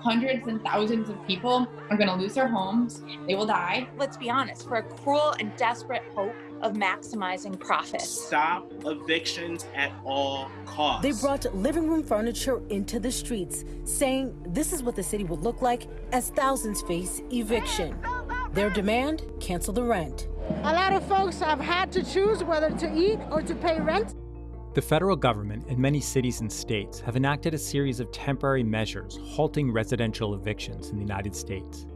hundreds and thousands of people are going to lose their homes. They will die. Let's be honest, for a cruel and desperate hope of maximizing profits. Stop evictions at all costs. They brought living room furniture into the streets, saying this is what the city would look like as thousands face eviction. Their demand cancel the rent. A lot of folks have had to choose whether to eat or to pay rent. The federal government and many cities and states have enacted a series of temporary measures halting residential evictions in the United States.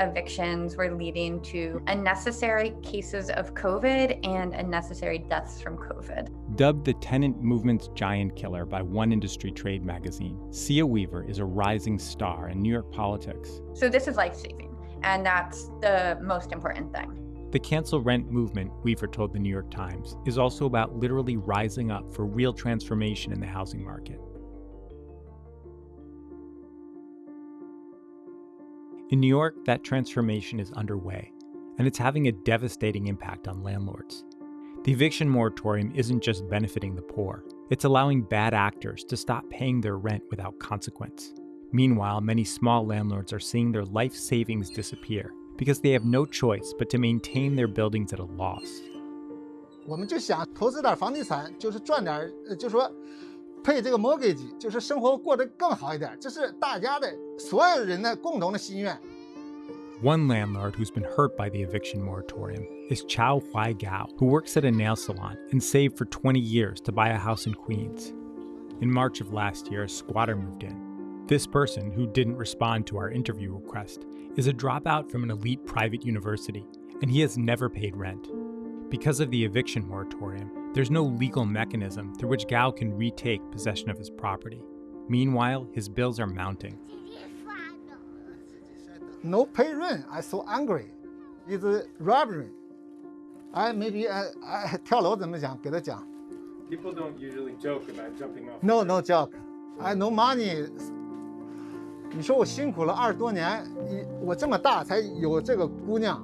Evictions were leading to unnecessary cases of COVID and unnecessary deaths from COVID. Dubbed the tenant movement's giant killer by one industry trade magazine, Cea Weaver is a rising star in New York politics. So this is life saving, and that's the most important thing. The cancel rent movement, Weaver told the New York Times, is also about literally rising up for real transformation in the housing market. In New York, that transformation is underway, and it's having a devastating impact on landlords. The eviction moratorium isn't just benefiting the poor, it's allowing bad actors to stop paying their rent without consequence. Meanwhile, many small landlords are seeing their life savings disappear because they have no choice but to maintain their buildings at a loss. 我们就想投资点房地产，就是赚点，就说配这个 mortgage，就是生活过得更好一点，这是大家的所有人的共同的心愿。One landlord who's been hurt by the eviction moratorium is Chao Huai Gao, who works at a nail salon and saved for 20 years to buy a house in Queens. In March of last year, a squatter moved in. This person, who didn't respond to our interview request, is a dropout from an elite private university, and he has never paid rent. Because of the eviction moratorium, there's no legal mechanism through which Gao can retake possession of his property. Meanwhile, his bills are mounting. No pay rent, I'm so angry. It's a robbery. I maybe I, I 跳楼怎么讲？给他讲。 People don't usually joke about jumping off. No, no joke. I no money. 你说我辛苦了二十多年，你我这么大才有这个姑娘。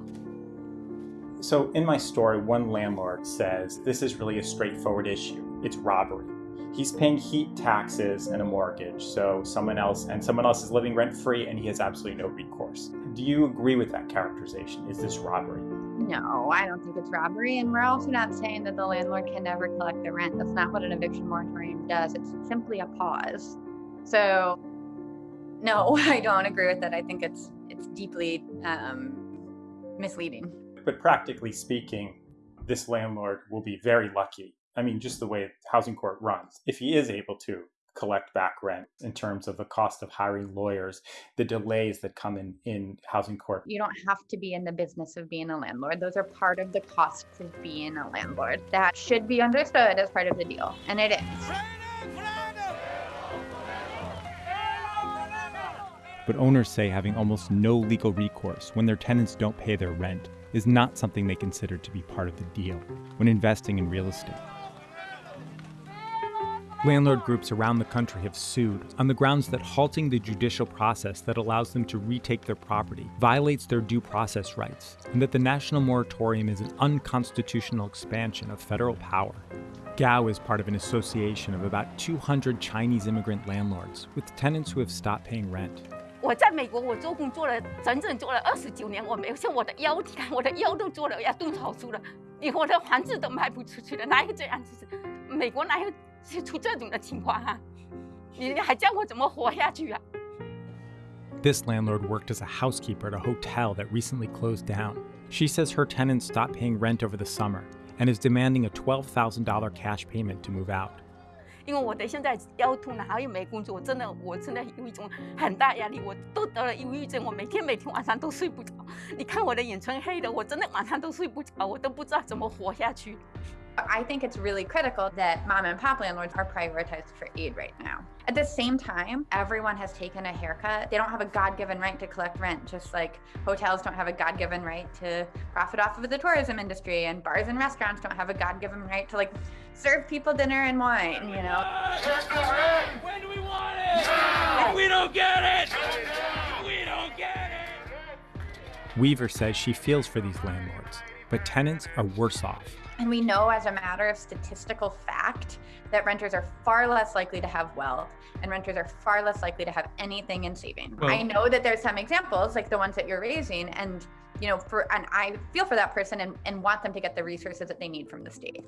So in my story, one landlord says this is really a straightforward issue. It's robbery. He's paying heat taxes and a mortgage, so someone else and someone else is living rent free and he has absolutely no recourse. Do you agree with that characterization? Is this robbery? No, I don't think it's robbery. And we're also not saying that the landlord can never collect the rent. That's not what an eviction moratorium does. It's simply a pause. So, no, I don't agree with that. I think it's it's deeply um, misleading. But practically speaking, this landlord will be very lucky. I mean, just the way housing court runs, if he is able to collect back rent in terms of the cost of hiring lawyers, the delays that come in in housing court. You don't have to be in the business of being a landlord. Those are part of the costs of being a landlord. That should be understood as part of the deal, and it is. But owners say having almost no legal recourse when their tenants don't pay their rent is not something they consider to be part of the deal when investing in real estate. Landlord groups around the country have sued on the grounds that halting the judicial process that allows them to retake their property violates their due process rights, and that the national moratorium is an unconstitutional expansion of federal power. Gao is part of an association of about 200 Chinese immigrant landlords with tenants who have stopped paying rent. 我在美国，我做工做了整整做了二十九年，我没有像我的腰，你看我的腰都做了要动手术了，你我的房子都卖不出去了，哪有这样子？美国哪有出这种的情况啊？你还叫我怎么活下去啊？ This landlord worked as a housekeeper at a hotel that recently closed down. She says her tenants stopped paying rent over the summer and is demanding a $12,000 cash payment to move out. 因为我的现在腰痛了，还有没工作，我真的我真的有一种很大压力，我都得了忧郁症，我每天每天晚上都睡不着。你看我的眼圈黑的，我真的晚上都睡不着，我都不知道怎么活下去。 I think it's really critical that mom and pop landlords are prioritized for aid right now. At the same time, everyone has taken a haircut. They don't have a God given right to collect rent, just like hotels don't have a God given right to profit off of the tourism industry, and bars and restaurants don't have a God given right to like serve people dinner and wine, you know? When do we want it? If we don't get it, we don't get it. Weaver says she feels for these landlords, but tenants are worse off. And we know as a matter of statistical fact that renters are far less likely to have wealth and renters are far less likely to have anything in saving. Well- I know that there's some examples like the ones that you're raising and you know for and I feel for that person and, and want them to get the resources that they need from the state.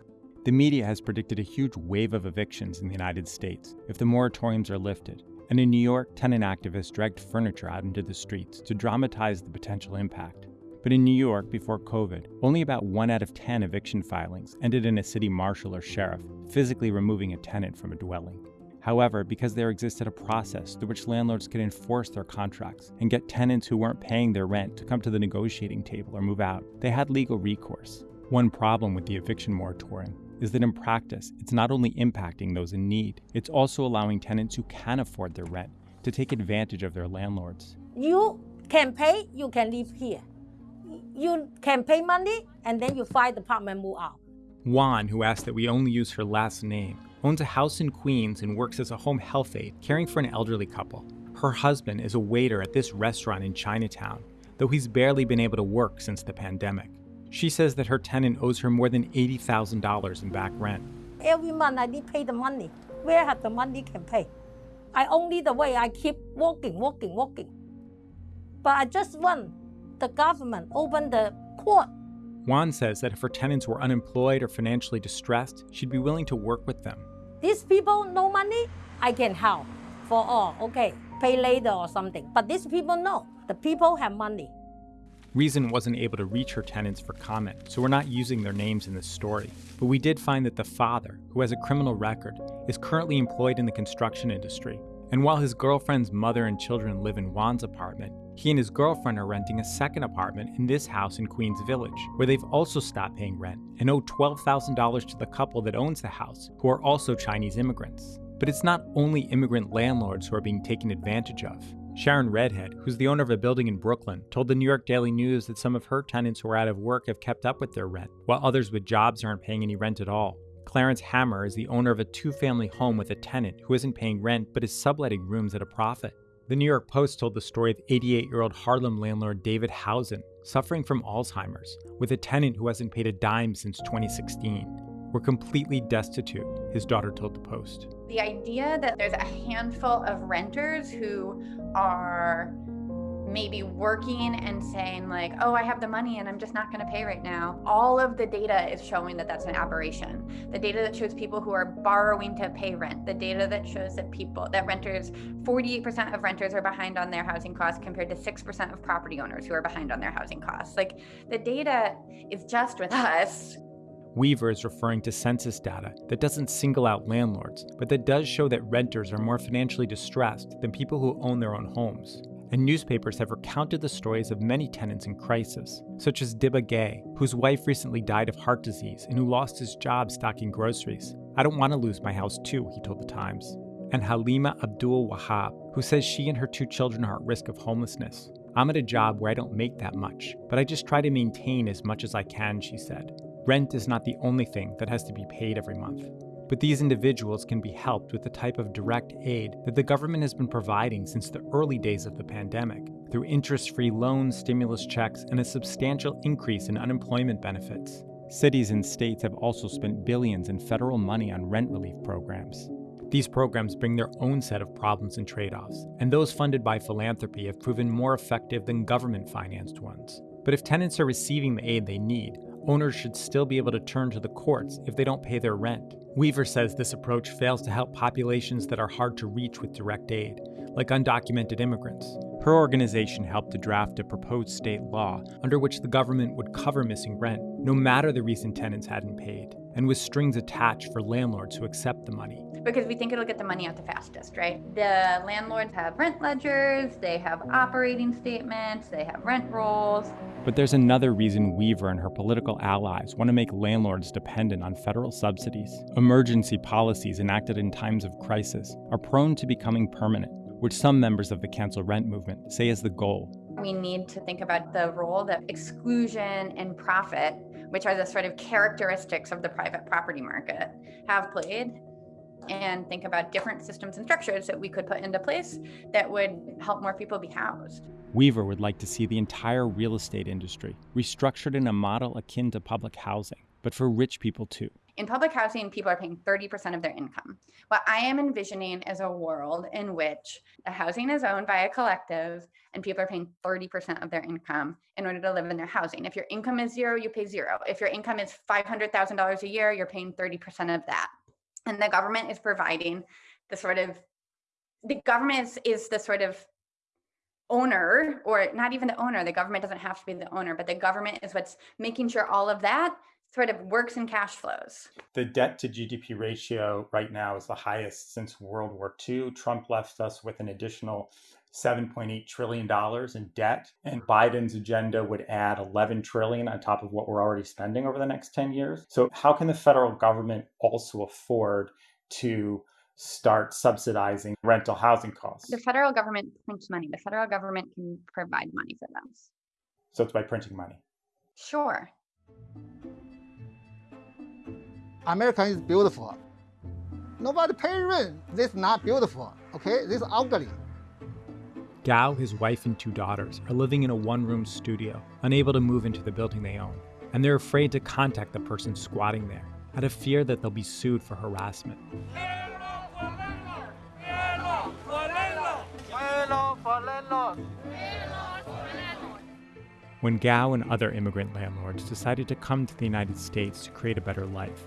The media has predicted a huge wave of evictions in the United States if the moratoriums are lifted. And in New York, tenant activists dragged furniture out into the streets to dramatize the potential impact. But in New York, before COVID, only about one out of 10 eviction filings ended in a city marshal or sheriff physically removing a tenant from a dwelling. However, because there existed a process through which landlords could enforce their contracts and get tenants who weren't paying their rent to come to the negotiating table or move out, they had legal recourse. One problem with the eviction moratorium is that in practice, it's not only impacting those in need, it's also allowing tenants who can afford their rent to take advantage of their landlords. You can pay, you can live here. You can pay money, and then you find the apartment move out. Juan, who asked that we only use her last name, owns a house in Queens and works as a home health aide caring for an elderly couple. Her husband is a waiter at this restaurant in Chinatown, though he's barely been able to work since the pandemic. She says that her tenant owes her more than $80,000 in back rent. Every month I need pay the money. Where have the money can pay? I only the way I keep walking, walking, walking. But I just want the government open the court. Juan says that if her tenants were unemployed or financially distressed, she'd be willing to work with them. These people no money, I can help for all. Okay, pay later or something. But these people no. The people have money. Reason wasn't able to reach her tenants for comment, so we're not using their names in this story. But we did find that the father, who has a criminal record, is currently employed in the construction industry. And while his girlfriend's mother and children live in Juan's apartment, he and his girlfriend are renting a second apartment in this house in Queens Village, where they've also stopped paying rent and owe $12,000 to the couple that owns the house, who are also Chinese immigrants. But it's not only immigrant landlords who are being taken advantage of. Sharon Redhead, who's the owner of a building in Brooklyn, told the New York Daily News that some of her tenants who are out of work have kept up with their rent, while others with jobs aren't paying any rent at all. Clarence Hammer is the owner of a two family home with a tenant who isn't paying rent but is subletting rooms at a profit. The New York Post told the story of 88 year old Harlem landlord David Housen, suffering from Alzheimer's, with a tenant who hasn't paid a dime since 2016. We're completely destitute, his daughter told the Post. The idea that there's a handful of renters who are maybe working and saying like oh i have the money and i'm just not going to pay right now. All of the data is showing that that's an aberration. The data that shows people who are borrowing to pay rent the data that shows that people that renters 48% of renters are behind on their housing costs compared to 6% of property owners who are behind on their housing costs. Like the data is just with us Weaver is referring to census data that doesn't single out landlords, but that does show that renters are more financially distressed than people who own their own homes. And newspapers have recounted the stories of many tenants in crisis, such as Dibba Gay, whose wife recently died of heart disease and who lost his job stocking groceries. I don't want to lose my house too, he told the Times. And Halima Abdul Wahab, who says she and her two children are at risk of homelessness. I'm at a job where I don't make that much, but I just try to maintain as much as I can, she said. Rent is not the only thing that has to be paid every month. But these individuals can be helped with the type of direct aid that the government has been providing since the early days of the pandemic through interest free loans, stimulus checks, and a substantial increase in unemployment benefits. Cities and states have also spent billions in federal money on rent relief programs. These programs bring their own set of problems and trade offs, and those funded by philanthropy have proven more effective than government financed ones. But if tenants are receiving the aid they need, owners should still be able to turn to the courts if they don't pay their rent. Weaver says this approach fails to help populations that are hard to reach with direct aid, like undocumented immigrants. Her organization helped to draft a proposed state law under which the government would cover missing rent, no matter the reason tenants hadn't paid, and with strings attached for landlords who accept the money. because we think it'll get the money out the fastest, right? The landlords have rent ledgers, they have operating statements, they have rent rolls. But there's another reason Weaver and her political allies want to make landlords dependent on federal subsidies. Emergency policies enacted in times of crisis are prone to becoming permanent, which some members of the cancel rent movement say is the goal. We need to think about the role that exclusion and profit, which are the sort of characteristics of the private property market, have played and think about different systems and structures that we could put into place that would help more people be housed. Weaver would like to see the entire real estate industry restructured in a model akin to public housing, but for rich people too. In public housing, people are paying 30% of their income. What I am envisioning is a world in which the housing is owned by a collective and people are paying 30% of their income in order to live in their housing. If your income is zero, you pay zero. If your income is $500,000 a year, you're paying 30% of that. And the government is providing the sort of, the government is, is the sort of owner, or not even the owner, the government doesn't have to be the owner, but the government is what's making sure all of that sort of works in cash flows. The debt to GDP ratio right now is the highest since World War II. Trump left us with an additional $7.8 trillion in debt, and Biden's agenda would add 11 trillion on top of what we're already spending over the next 10 years. So how can the federal government also afford to start subsidizing rental housing costs? The federal government prints money. The federal government can provide money for them. So it's by printing money. Sure. America is beautiful. Nobody pay rent. This is not beautiful. Okay, this is ugly. Gao, his wife, and two daughters are living in a one room studio, unable to move into the building they own. And they're afraid to contact the person squatting there, out of fear that they'll be sued for harassment. When Gao and other immigrant landlords decided to come to the United States to create a better life,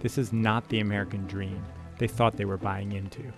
this is not the American dream they thought they were buying into.